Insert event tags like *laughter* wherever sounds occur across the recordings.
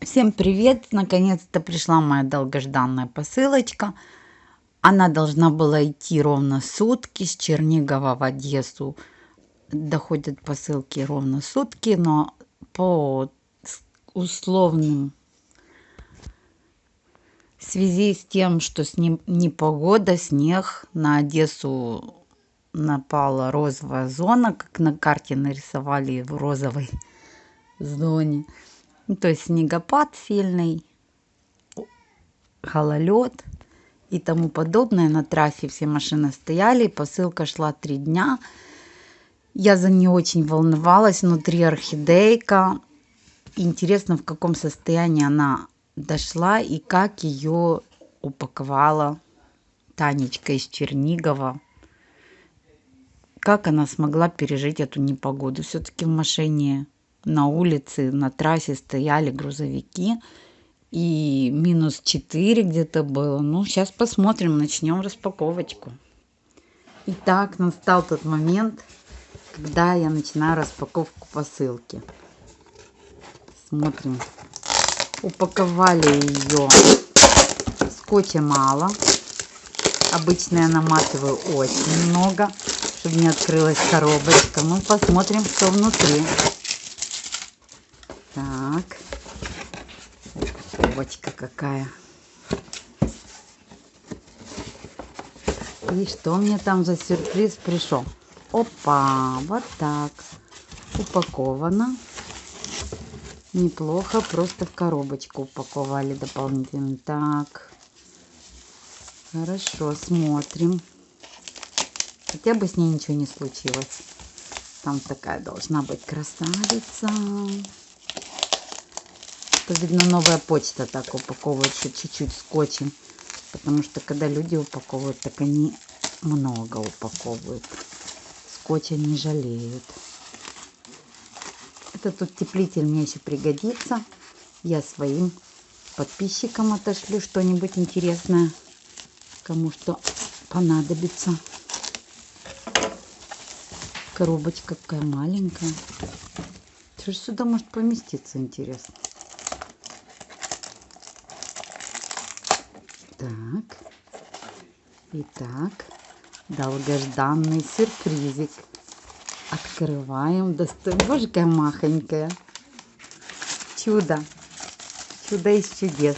Всем привет! Наконец-то пришла моя долгожданная посылочка. Она должна была идти ровно сутки с Чернигова в Одессу. Доходят посылки ровно сутки, но по условным в связи с тем, что с ним непогода, снег, на Одессу напала розовая зона, как на карте нарисовали в розовой *laughs* зоне. Ну, то есть снегопад сильный, гололед и тому подобное. На трассе все машины стояли, посылка шла три дня. Я за нее очень волновалась. Внутри орхидейка. Интересно, в каком состоянии она дошла и как ее упаковала Танечка из Чернигова. Как она смогла пережить эту непогоду. Все-таки в машине на улице, на трассе стояли грузовики. И минус 4 где-то было. Ну, сейчас посмотрим, начнем распаковочку. Итак, настал тот момент, когда я начинаю распаковку посылки. Смотрим. Упаковали ее скотча мало. Обычно я наматываю очень много, чтобы не открылась коробочка. Ну, посмотрим, что внутри. Так. Упаковочка какая. И что мне там за сюрприз пришел? Опа, вот так. Упаковано. Неплохо, просто в коробочку упаковали дополнительно. Так. Хорошо, смотрим. Хотя бы с ней ничего не случилось. Там такая должна быть красавица что, видно, новая почта так упаковывает, что чуть-чуть скотчем. Потому что, когда люди упаковывают, так они много упаковывают. Скотча не жалеют. Этот утеплитель мне еще пригодится. Я своим подписчикам отошлю что-нибудь интересное. Кому что понадобится. Коробочка какая маленькая. Что же сюда может поместиться, интересно? Так. Итак, долгожданный сюрпризик. Открываем. Достаем. Боже, какая махонькая. Чудо. Чудо из чудес.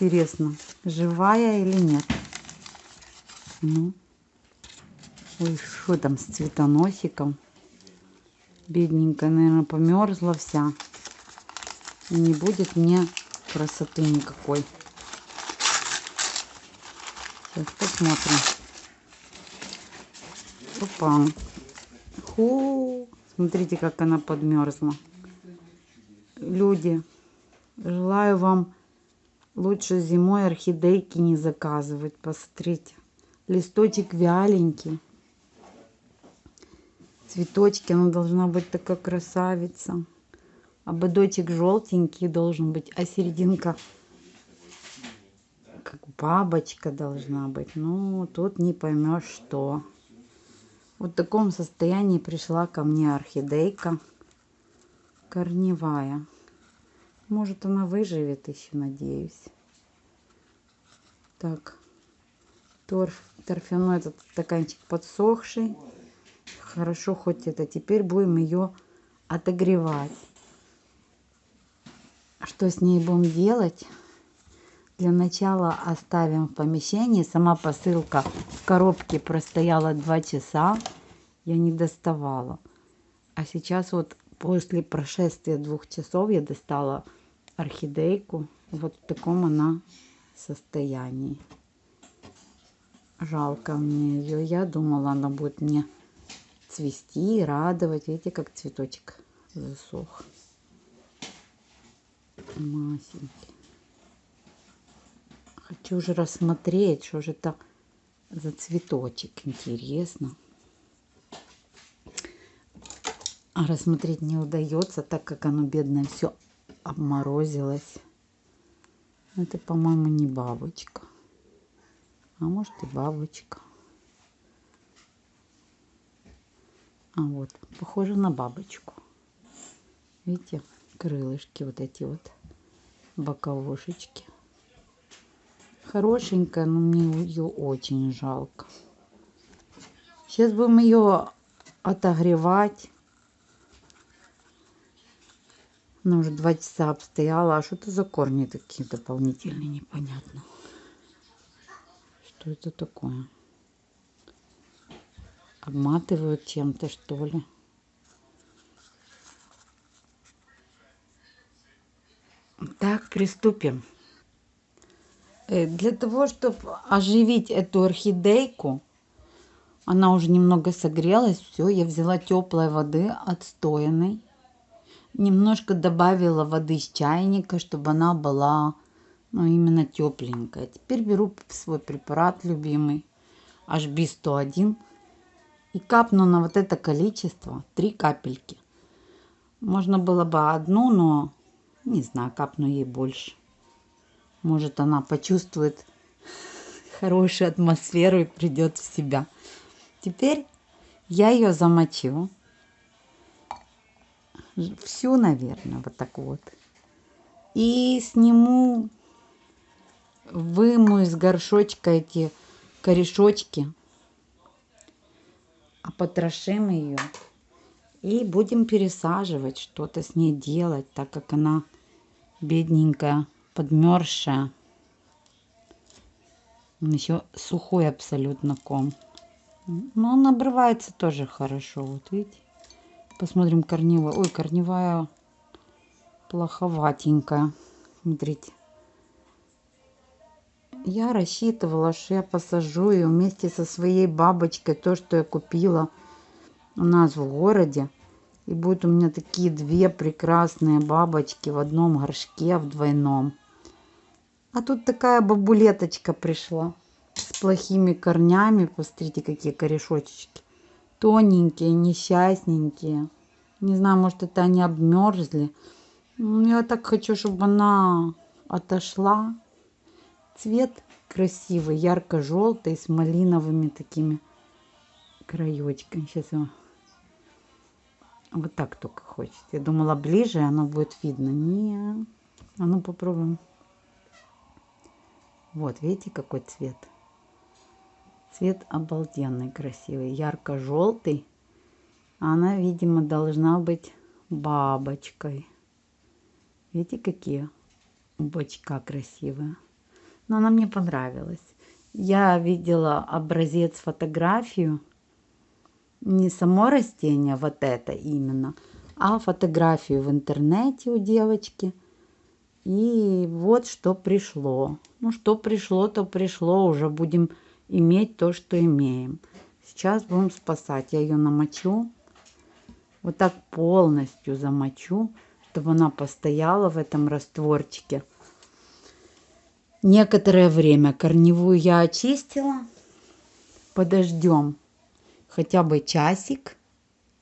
Интересно, живая или нет? Ну. Ой, что там с цветоносиком? Бедненькая, наверное, померзла вся. Не будет мне красоты никакой. Сейчас посмотрим. Опа. Ху. Смотрите, как она подмерзла. Люди, желаю вам лучше зимой орхидейки не заказывать. Посмотрите. Листочек вяленький. Цветочки, она должна быть такая красавица. Ободочек желтенький должен быть, а серединка как бабочка должна быть. Ну, тут не поймешь, что. Вот в таком состоянии пришла ко мне орхидейка корневая. Может, она выживет еще, надеюсь. Так, торф, торфяной этот стаканчик подсохший. Хорошо, хоть это. Теперь будем ее отогревать. Что с ней будем делать? Для начала оставим в помещении. Сама посылка в коробке простояла 2 часа. Я не доставала. А сейчас вот после прошествия двух часов я достала орхидейку. Вот в таком она состоянии. Жалко мне ее. Я думала, она будет мне цвести и радовать. Видите, как цветочек засох. Масенький. Хочу уже рассмотреть, что же это за цветочек. Интересно. А рассмотреть не удается, так как оно бедное все обморозилось. Это, по-моему, не бабочка. А может и бабочка. А вот, похоже на бабочку. Видите, крылышки вот эти вот боковушечки. Хорошенькая, но мне ее очень жалко. Сейчас будем ее отогревать. Она уже два часа обстояла. А что это за корни такие дополнительные? Непонятно. Что это такое? Обматывают чем-то, что ли? Так, приступим. Э, для того, чтобы оживить эту орхидейку, она уже немного согрелась. Все, я взяла теплой воды, отстоянной. Немножко добавила воды с чайника, чтобы она была ну, именно тепленькая. Теперь беру свой препарат любимый, HB101. И капну на вот это количество, три капельки. Можно было бы одну, но не знаю, капну ей больше. Может, она почувствует хорошую атмосферу и придет в себя. Теперь я ее замочу. Всю, наверное, вот так вот. И сниму, выму из горшочка эти корешочки. Потрошим ее. И будем пересаживать, что-то с ней делать, так как она бедненькая, подмерзшая. Еще сухой абсолютно ком. Но он обрывается тоже хорошо. Вот видите? Посмотрим корневая. Ой, корневая плоховатенькая. Смотрите. Я рассчитывала, что я посажу ее вместе со своей бабочкой. То, что я купила у нас в городе. И будут у меня такие две прекрасные бабочки в одном горшке, в двойном. А тут такая бабулеточка пришла с плохими корнями. Посмотрите, какие корешочки. Тоненькие, несчастненькие. Не знаю, может, это они обмерзли. Я так хочу, чтобы она отошла. Цвет красивый, ярко-желтый, с малиновыми такими краечками. Сейчас я вот так только хочется. Я думала ближе, оно будет видно. Не, а ну попробуем. Вот, видите, какой цвет? Цвет обалденный, красивый, ярко-желтый. Она, видимо, должна быть бабочкой. Видите, какие бочка красивая. Но она мне понравилась. Я видела образец, фотографию не само растение, вот это именно, а фотографию в интернете у девочки. И вот что пришло. Ну, что пришло, то пришло. Уже будем иметь то, что имеем. Сейчас будем спасать. Я ее намочу. Вот так полностью замочу, чтобы она постояла в этом растворчике. Некоторое время корневую я очистила. Подождем хотя бы часик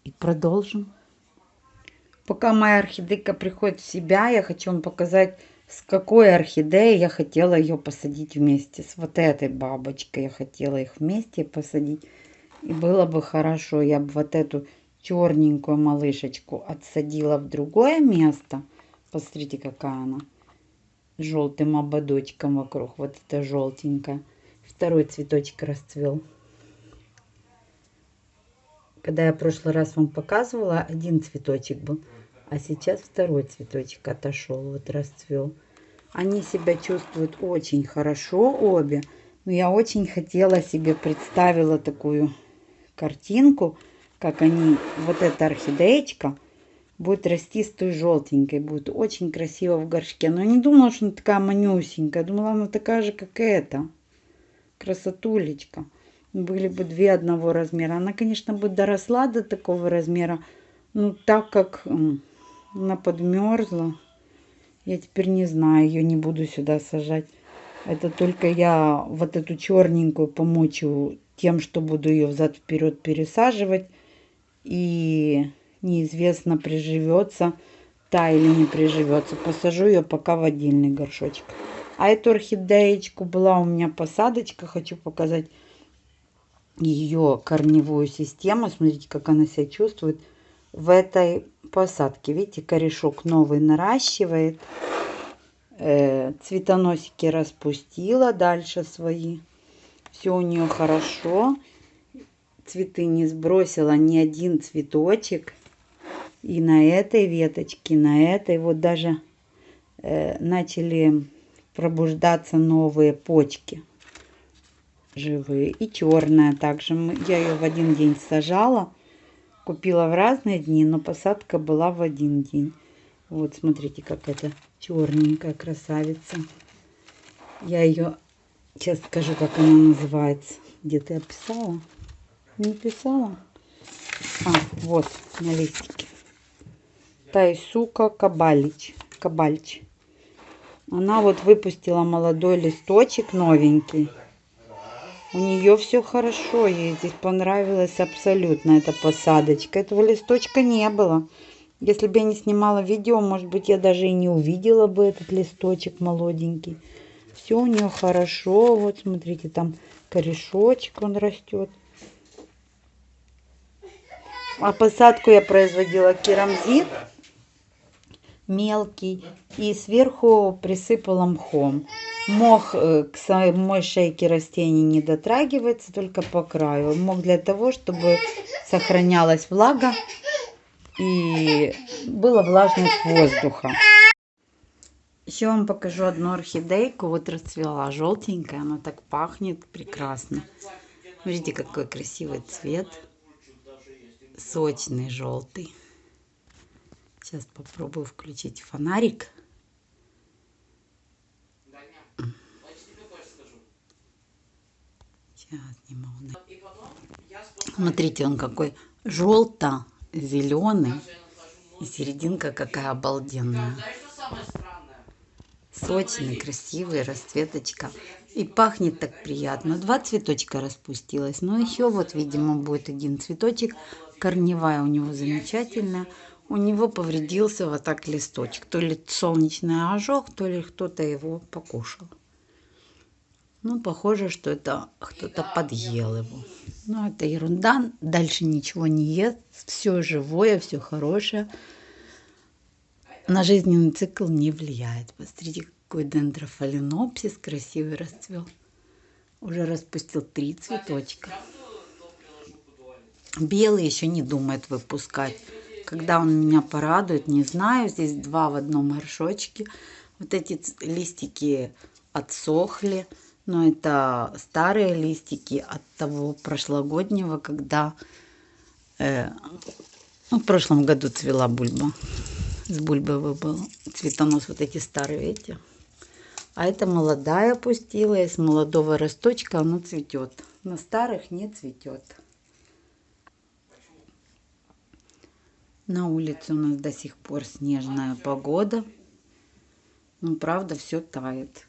и продолжим. Пока моя орхидейка приходит в себя, я хочу вам показать, с какой орхидеей я хотела ее посадить вместе. С вот этой бабочкой я хотела их вместе посадить. И было бы хорошо, я бы вот эту черненькую малышечку отсадила в другое место. Посмотрите, какая она. Желтым ободочком вокруг. Вот это желтенькая. Второй цветочек расцвел. Когда я в прошлый раз вам показывала, один цветочек был, а сейчас второй цветочек отошел, вот расцвел. Они себя чувствуют очень хорошо обе, но я очень хотела себе, представила такую картинку, как они, вот эта орхидеечка, будет расти с той желтенькой, будет очень красиво в горшке. Но я не думала, что она такая манюсенькая, думала, она такая же, как эта, красотулечка были бы две одного размера. Она, конечно, бы доросла до такого размера, но так как она подмерзла, я теперь не знаю, ее не буду сюда сажать. Это только я вот эту черненькую помочу тем, что буду ее взад-вперед пересаживать. И неизвестно, приживется та или не приживется. Посажу ее пока в отдельный горшочек. А эту орхидеечку была у меня посадочка, хочу показать ее корневую систему. Смотрите, как она себя чувствует. в этой посадке. Видите, корешок новый наращивает. Э, цветоносики распустила дальше свои. Все у нее хорошо. Цветы не сбросила ни один цветочек. И на этой веточке, на этой вот даже э, начали пробуждаться новые почки живые. И черная также. Я ее в один день сажала. Купила в разные дни, но посадка была в один день. Вот, смотрите, как это черненькая красавица. Я ее, сейчас скажу, как она называется. Где-то я писала? Не писала? А, вот, на листике. Тайсука Кабалич. Кабальч. Она вот выпустила молодой листочек новенький. У нее все хорошо, ей здесь понравилась абсолютно эта посадочка. Этого листочка не было. Если бы я не снимала видео, может быть, я даже и не увидела бы этот листочек молоденький. Все у нее хорошо. Вот, смотрите, там корешочек, он растет. А посадку я производила керамзит мелкий и сверху присыпала мхом. Мох э, к самой шейке растений не дотрагивается, только по краю. Мох для того, чтобы сохранялась влага и была влажность воздуха. Еще вам покажу одну орхидейку. Вот расцвела желтенькая, она так пахнет прекрасно. Видите, какой красивый цвет. Сочный желтый. Сейчас попробую включить фонарик. Сейчас не могу. Смотрите, он какой желто-зеленый. И серединка какая обалденная. Сочный, красивый, расцветочка. И пахнет так приятно. Два цветочка распустилось. Но еще вот, видимо, будет один цветочек. Корневая у него замечательная у него повредился вот так листочек. То ли солнечный ожог, то ли кто-то его покушал. Ну, похоже, что это кто-то подъел его. Ну, это ерунда. Дальше ничего не ест. Все живое, все хорошее. На жизненный цикл не влияет. Посмотрите, какой дендрофаленопсис красивый расцвел. Уже распустил три цветочка. Белый еще не думает выпускать. Когда он меня порадует, не знаю. Здесь два в одном горшочке. Вот эти листики отсохли. Но это старые листики от того прошлогоднего, когда э, ну, в прошлом году цвела бульба. С бульбы был цветонос. Вот эти старые, видите? А это молодая опустила. Из молодого росточка оно цветет. На старых не цветет. На улице у нас до сих пор снежная погода. Ну, правда, все тает.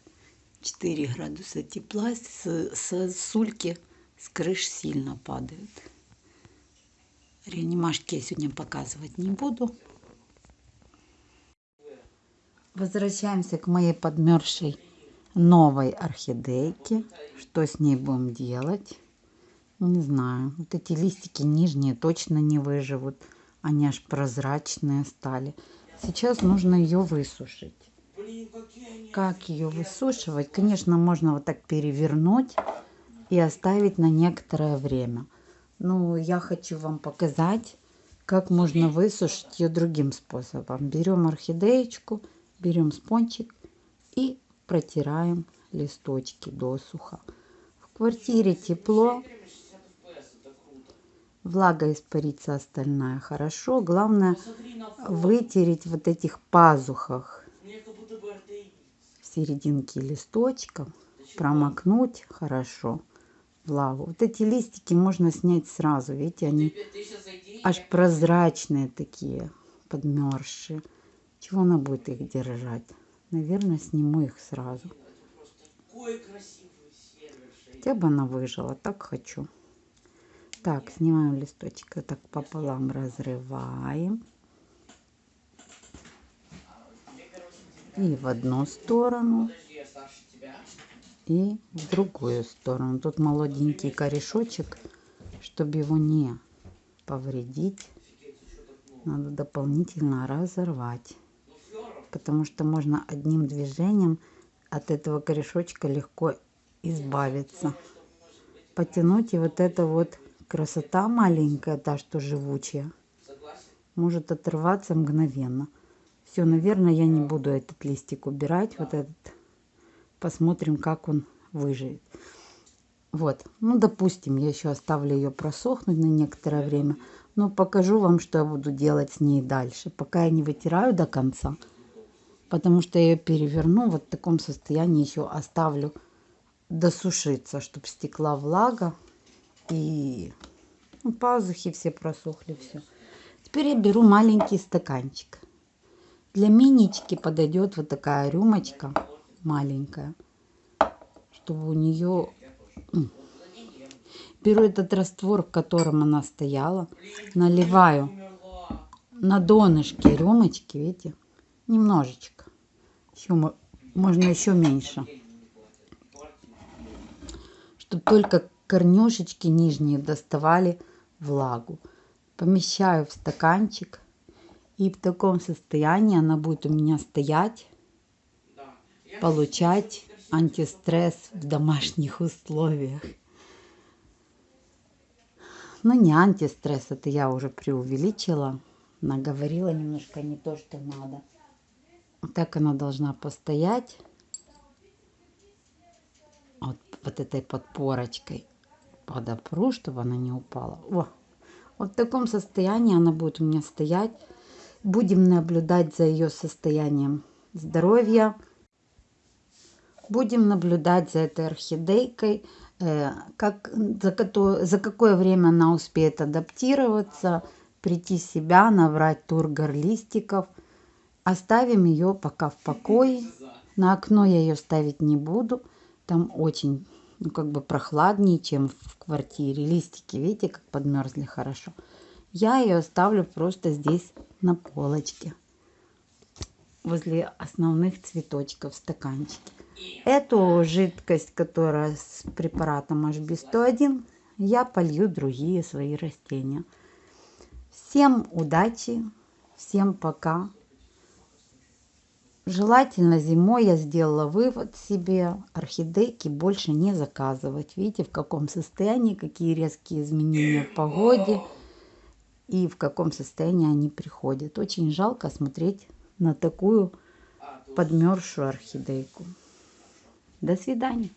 4 градуса тепла. С, с сульки с крыш сильно падают. Реанимашки я сегодня показывать не буду. Возвращаемся к моей подмерзшей новой орхидейке. Что с ней будем делать? Не знаю. Вот эти листики нижние точно не выживут. Они аж прозрачные стали. Сейчас нужно ее высушить. Как ее высушивать? Конечно, можно вот так перевернуть и оставить на некоторое время. Но я хочу вам показать, как можно высушить ее другим способом. Берем орхидеечку, берем спончик и протираем листочки досуха. В квартире тепло, влага испарится остальная хорошо. Главное вытереть вот этих пазухах в серединке листочков, промокнуть хорошо влагу. Вот эти листики можно снять сразу, видите, они аж прозрачные такие, подмерзшие. Чего она будет их держать? Наверное, сниму их сразу. Хотя бы она выжила, так хочу. Так, снимаем листочек, так пополам разрываем. И в одну сторону, и в другую сторону. Тут молоденький корешочек, чтобы его не повредить. надо дополнительно разорвать. Потому что можно одним движением от этого корешочка легко избавиться. Потянуть и вот эта вот красота маленькая, та, что живучая, может отрываться мгновенно. Все, наверное, я не буду этот листик убирать, вот этот. Посмотрим, как он выживет. Вот, ну, допустим, я еще оставлю ее просохнуть на некоторое время. Но покажу вам, что я буду делать с ней дальше. Пока я не вытираю до конца, потому что я ее переверну вот в таком состоянии еще оставлю досушиться, чтобы стекла влага и ну, пазухи все просохли, все. Теперь я беру маленький стаканчик. Для минички подойдет вот такая рюмочка маленькая, чтобы у нее... Беру этот раствор, в котором она стояла, наливаю на донышке рюмочки, видите, немножечко. Еще, можно еще меньше. Чтобы только корнюшечки нижние доставали влагу. Помещаю в стаканчик. И в таком состоянии она будет у меня стоять, получать антистресс в домашних условиях. Ну, не антистресс, это я уже преувеличила. Наговорила немножко не то, что надо. Так она должна постоять. Вот, вот этой подпорочкой подопру, чтобы она не упала. О, вот в таком состоянии она будет у меня стоять. Будем наблюдать за ее состоянием здоровья. Будем наблюдать за этой орхидейкой, э, как, за, за какое время она успеет адаптироваться, прийти в себя, набрать тургор листиков. Оставим ее пока в покое. *laughs* На окно я ее ставить не буду. Там очень ну, как бы прохладнее, чем в квартире. Листики, видите, как подмерзли хорошо. Я ее оставлю просто здесь на полочке. Возле основных цветочков в стаканчике. Эту жидкость, которая с препаратом HB101, я полью другие свои растения. Всем удачи, всем пока. Желательно зимой я сделала вывод себе, орхидейки больше не заказывать. Видите, в каком состоянии, какие резкие изменения в погоде и в каком состоянии они приходят. Очень жалко смотреть на такую подмерзшую орхидейку. До свидания.